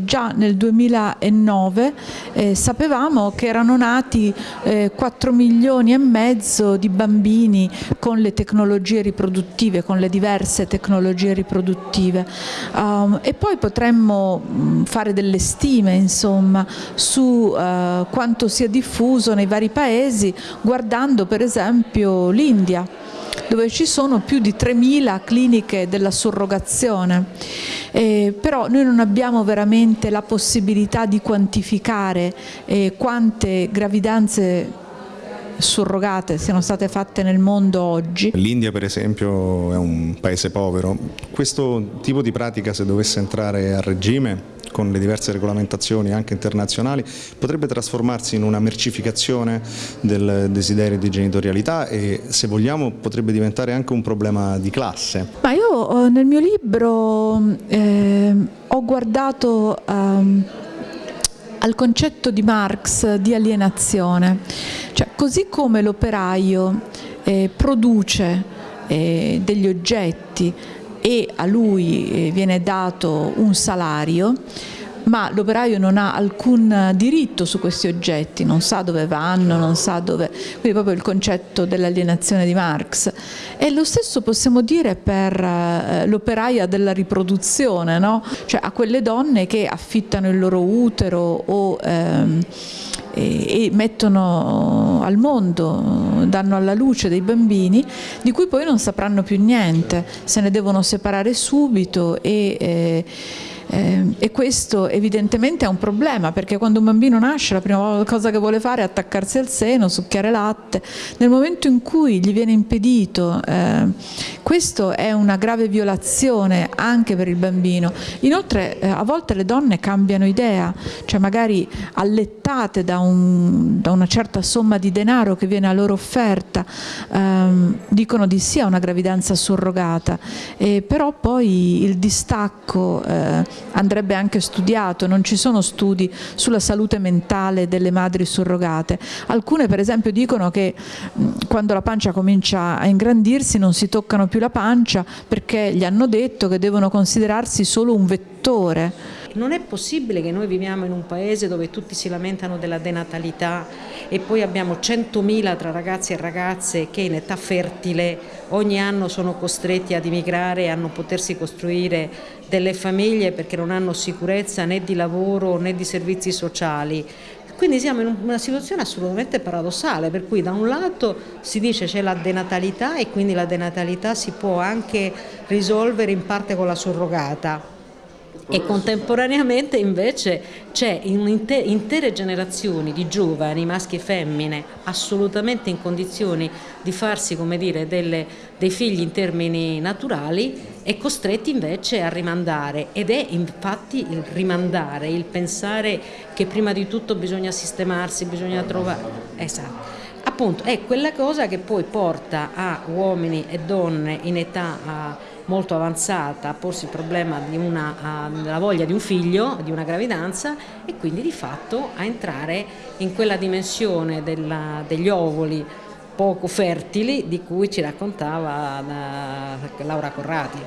Già nel 2009 eh, sapevamo che erano nati eh, 4 milioni e mezzo di bambini con le tecnologie riproduttive, con le diverse tecnologie riproduttive. Um, e poi potremmo mm, fare delle stime insomma, su uh, quanto sia diffuso nei vari paesi guardando per esempio l'India dove ci sono più di 3.000 cliniche della surrogazione, eh, però noi non abbiamo veramente la possibilità di quantificare eh, quante gravidanze surrogate siano state fatte nel mondo oggi. L'India per esempio è un paese povero, questo tipo di pratica se dovesse entrare a regime con le diverse regolamentazioni anche internazionali potrebbe trasformarsi in una mercificazione del desiderio di genitorialità e se vogliamo potrebbe diventare anche un problema di classe. Ma io nel mio libro eh, ho guardato ehm, al concetto di Marx di alienazione, cioè così come l'operaio eh, produce eh, degli oggetti e a lui eh, viene dato un salario, ma l'operaio non ha alcun diritto su questi oggetti, non sa dove vanno, non sa dove... quindi proprio il concetto dell'alienazione di Marx. E lo stesso possiamo dire per eh, l'operaia della riproduzione, no? cioè a quelle donne che affittano il loro utero o... Ehm, e, mettono al mondo, danno alla luce dei bambini di cui poi non sapranno più niente, se ne devono separare subito e, eh, eh, e questo evidentemente è un problema perché quando un bambino nasce la prima cosa che vuole fare è attaccarsi al seno, succhiare latte. Nel momento in cui gli viene impedito, eh, questo è una grave violazione anche per il bambino. Inoltre eh, a volte le donne cambiano idea, cioè magari allettate da, un, da una certa somma di denaro che viene a loro offerta, ehm, dicono di sì a una gravidanza surrogata, però poi il distacco eh, andrebbe anche studiato, non ci sono studi sulla salute mentale delle madri surrogate. Alcune per esempio dicono che quando la pancia comincia a ingrandirsi non si toccano più la pancia perché gli hanno detto che devono considerarsi solo un vettore non è possibile che noi viviamo in un paese dove tutti si lamentano della denatalità e poi abbiamo 100.000 tra ragazzi e ragazze che in età fertile ogni anno sono costretti ad immigrare e a non potersi costruire delle famiglie perché non hanno sicurezza né di lavoro né di servizi sociali. Quindi siamo in una situazione assolutamente paradossale, per cui da un lato si dice c'è la denatalità e quindi la denatalità si può anche risolvere in parte con la surrogata, e contemporaneamente invece c'è intere generazioni di giovani, maschi e femmine, assolutamente in condizioni di farsi come dire, delle, dei figli in termini naturali e costretti invece a rimandare ed è infatti il rimandare, il pensare che prima di tutto bisogna sistemarsi, bisogna trovare... Esatto. Appunto è quella cosa che poi porta a uomini e donne in età molto avanzata a porsi il problema della voglia di un figlio, di una gravidanza e quindi di fatto a entrare in quella dimensione della, degli ovuli poco fertili di cui ci raccontava Laura Corrati.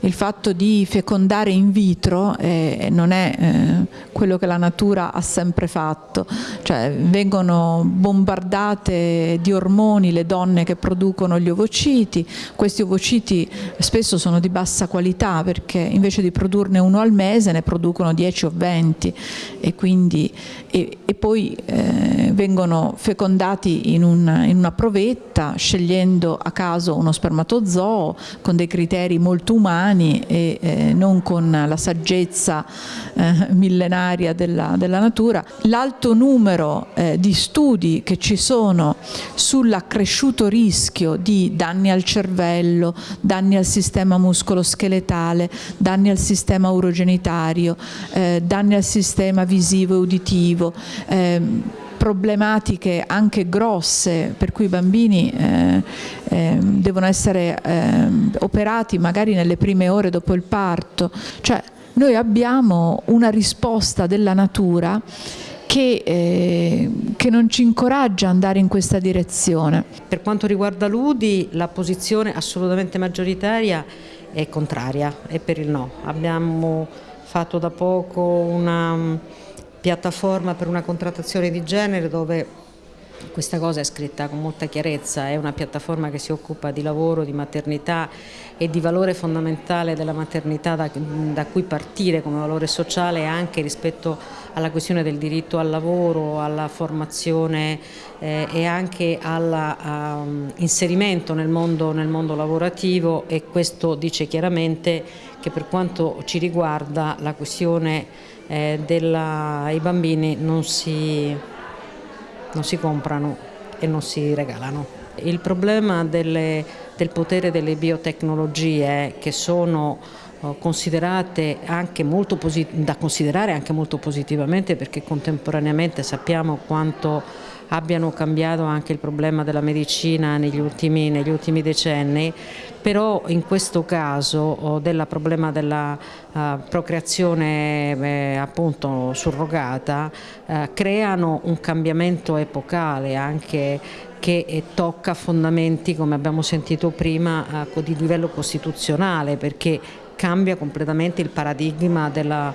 Il fatto di fecondare in vitro eh, non è eh, quello che la natura ha sempre fatto, cioè vengono bombardate di ormoni le donne che producono gli ovociti, questi ovociti spesso sono di bassa qualità perché invece di produrne uno al mese ne producono 10 o 20 e, quindi, e, e poi eh, vengono fecondati in, un, in una provetta scegliendo a caso uno spermatozoo con dei criteri molto umani e eh, non con la saggezza eh, millenaria della, della natura. L'alto numero eh, di studi che ci sono sull'accresciuto rischio di danni al cervello, danni al sistema muscoloscheletale, danni al sistema urogenitario, eh, danni al sistema visivo e uditivo, ehm, problematiche anche grosse per cui i bambini eh, eh, devono essere eh, operati magari nelle prime ore dopo il parto, cioè noi abbiamo una risposta della natura che, eh, che, non ci incoraggia ad andare in questa direzione. Per quanto riguarda l'UDI la posizione assolutamente maggioritaria è contraria, è per il no. Abbiamo fatto da poco una piattaforma per una contrattazione di genere dove questa cosa è scritta con molta chiarezza, è una piattaforma che si occupa di lavoro, di maternità e di valore fondamentale della maternità da, da cui partire come valore sociale anche rispetto alla questione del diritto al lavoro, alla formazione eh, e anche all'inserimento um, nel, nel mondo lavorativo e questo dice chiaramente che per quanto ci riguarda la questione eh, dei bambini non si non si comprano e non si regalano. Il problema delle, del potere delle biotecnologie che sono eh, considerate anche molto da considerare anche molto positivamente perché contemporaneamente sappiamo quanto abbiano cambiato anche il problema della medicina negli ultimi, negli ultimi decenni, però in questo caso del problema della uh, procreazione eh, appunto surrogata uh, creano un cambiamento epocale anche che tocca fondamenti come abbiamo sentito prima uh, di livello costituzionale perché cambia completamente il paradigma della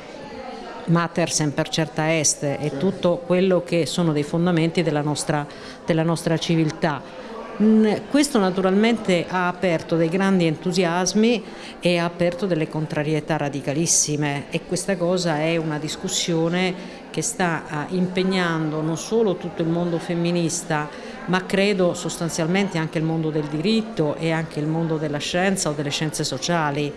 mater semper certa est e tutto quello che sono dei fondamenti della nostra, della nostra civiltà. Mm, questo naturalmente ha aperto dei grandi entusiasmi e ha aperto delle contrarietà radicalissime e questa cosa è una discussione che sta ah, impegnando non solo tutto il mondo femminista ma credo sostanzialmente anche il mondo del diritto e anche il mondo della scienza o delle scienze sociali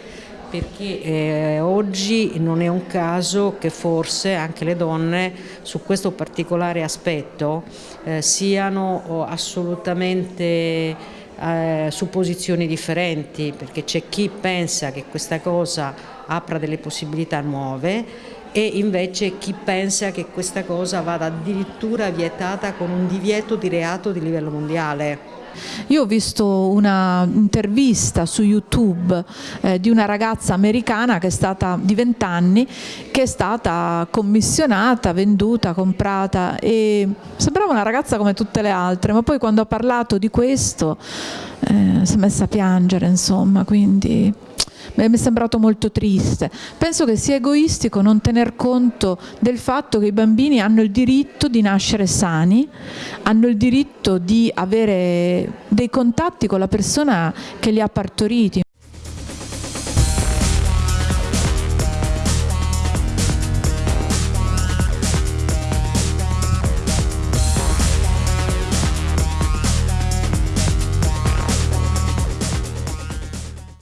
perché eh, oggi non è un caso che forse anche le donne su questo particolare aspetto eh, siano assolutamente eh, su posizioni differenti, perché c'è chi pensa che questa cosa apra delle possibilità nuove e invece chi pensa che questa cosa vada addirittura vietata con un divieto di reato di livello mondiale. Io ho visto un'intervista su YouTube eh, di una ragazza americana che è stata di 20 anni, che è stata commissionata, venduta, comprata e sembrava una ragazza come tutte le altre, ma poi quando ha parlato di questo eh, si è messa a piangere, insomma, quindi mi è sembrato molto triste. Penso che sia egoistico non tener conto del fatto che i bambini hanno il diritto di nascere sani, hanno il diritto di avere dei contatti con la persona che li ha partoriti.